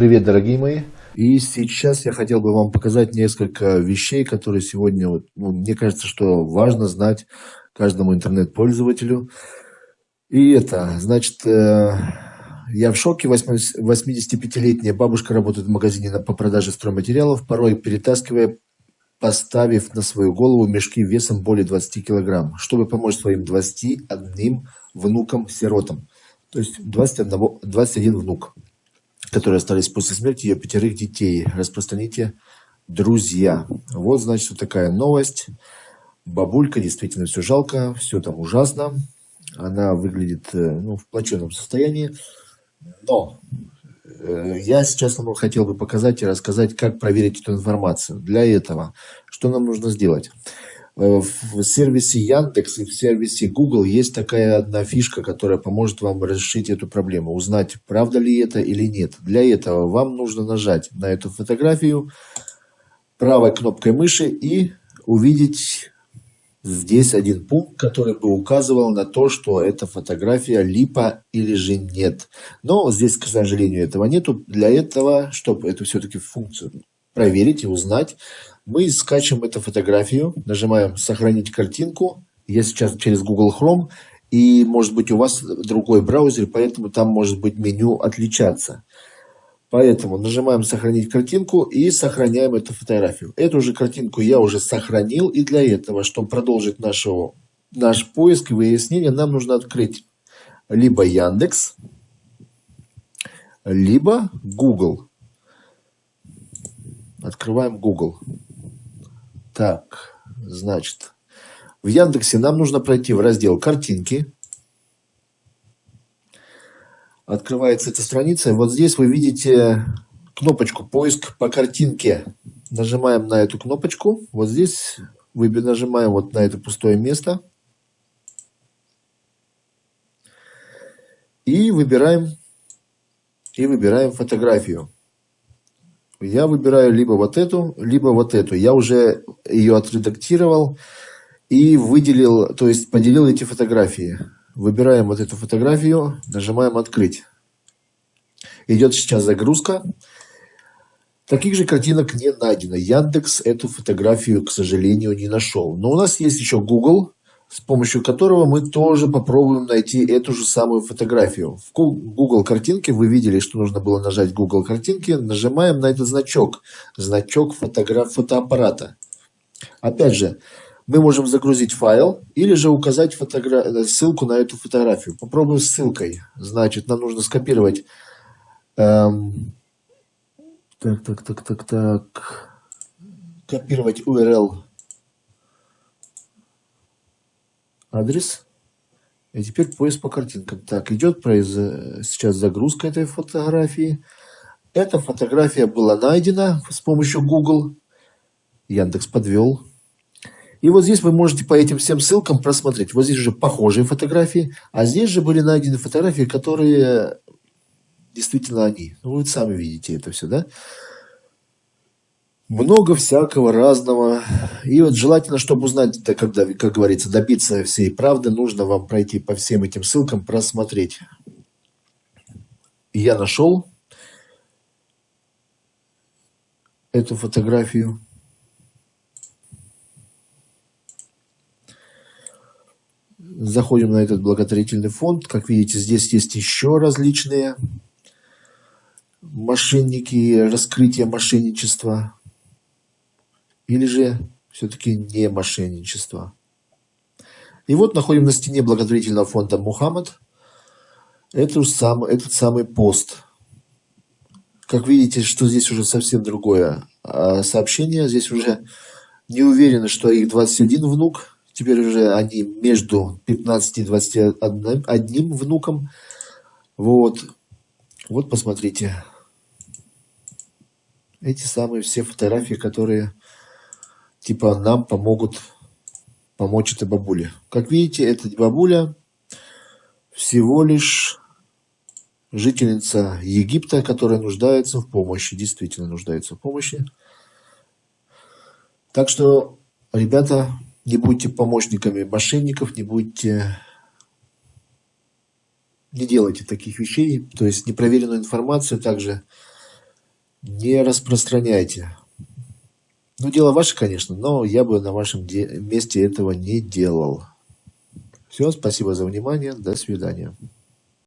Привет, дорогие мои! И сейчас я хотел бы вам показать несколько вещей, которые сегодня, вот, ну, мне кажется, что важно знать каждому интернет-пользователю. И это, значит, э, я в шоке, 85-летняя бабушка работает в магазине по продаже стройматериалов, порой перетаскивая, поставив на свою голову мешки весом более 20 килограмм, чтобы помочь своим 21 внукам-сиротам. То есть 21, 21 внук которые остались после смерти ее пятерых детей. Распространите, друзья. Вот, значит, вот такая новость. Бабулька, действительно все жалко, все там ужасно. Она выглядит э, ну, в плачевном состоянии. Но э, я сейчас вам хотел бы показать и рассказать, как проверить эту информацию. Для этого что нам нужно сделать? Э, в сервисе Яндекс и в сервисе Google есть такая одна фишка, которая поможет вам решить эту проблему, узнать, правда ли это или нет. Для этого вам нужно нажать на эту фотографию правой кнопкой мыши и увидеть здесь один пункт, который бы указывал на то, что эта фотография липа или же нет. Но здесь, к сожалению, этого нету. Для этого, чтобы эту все-таки функцию проверить и узнать, мы скачем эту фотографию, нажимаем «Сохранить картинку». Я сейчас через Google Chrome, и может быть у вас другой браузер, поэтому там может быть меню отличаться. Поэтому нажимаем «Сохранить картинку» и сохраняем эту фотографию. Эту же картинку я уже сохранил, и для этого, чтобы продолжить нашего, наш поиск и выяснение, нам нужно открыть либо Яндекс, либо Google. Открываем Google. Так, значит, в Яндексе нам нужно пройти в раздел «Картинки». Открывается эта страница. Вот здесь вы видите кнопочку «Поиск по картинке». Нажимаем на эту кнопочку. Вот здесь вы нажимаем вот на это пустое место. И выбираем, и выбираем фотографию я выбираю либо вот эту, либо вот эту. Я уже ее отредактировал и выделил, то есть поделил эти фотографии. Выбираем вот эту фотографию, нажимаем «Открыть». Идет сейчас загрузка. Таких же картинок не найдено. Яндекс эту фотографию, к сожалению, не нашел. Но у нас есть еще Google с помощью которого мы тоже попробуем найти эту же самую фотографию. В Google картинке вы видели, что нужно было нажать Google картинки. Нажимаем на этот значок, значок фотограф фотоаппарата. Опять же, мы можем загрузить файл или же указать фотогра... ссылку на эту фотографию. Попробуем с ссылкой. Значит, нам нужно скопировать... Эм... Так, так, так, так, так. Копировать URL адрес. И теперь поиск по картинкам. Так, идет произ... сейчас загрузка этой фотографии. Эта фотография была найдена с помощью Google. Яндекс подвел. И вот здесь вы можете по этим всем ссылкам просмотреть. Вот здесь уже похожие фотографии. А здесь же были найдены фотографии, которые действительно они. Ну, вы сами видите это все, да? Много всякого разного. И вот желательно, чтобы узнать, да, когда, как говорится, добиться всей правды, нужно вам пройти по всем этим ссылкам, просмотреть. Я нашел эту фотографию. Заходим на этот благотворительный фонд. Как видите, здесь есть еще различные мошенники, раскрытие мошенничества или же все-таки не мошенничество. И вот находим на стене благотворительного фонда Мухаммад этот, сам, этот самый пост. Как видите, что здесь уже совсем другое а, сообщение. Здесь уже не уверены, что их 21 внук. Теперь уже они между 15 и 21 внуком. Вот. Вот посмотрите. Эти самые все фотографии, которые типа нам помогут помочь этой бабуле. Как видите, эта бабуля всего лишь жительница Египта, которая нуждается в помощи, действительно нуждается в помощи. Так что, ребята, не будьте помощниками мошенников, не будьте, не делайте таких вещей, то есть непроверенную информацию также не распространяйте. Ну, дело ваше, конечно, но я бы на вашем месте этого не делал. Все, спасибо за внимание, до свидания.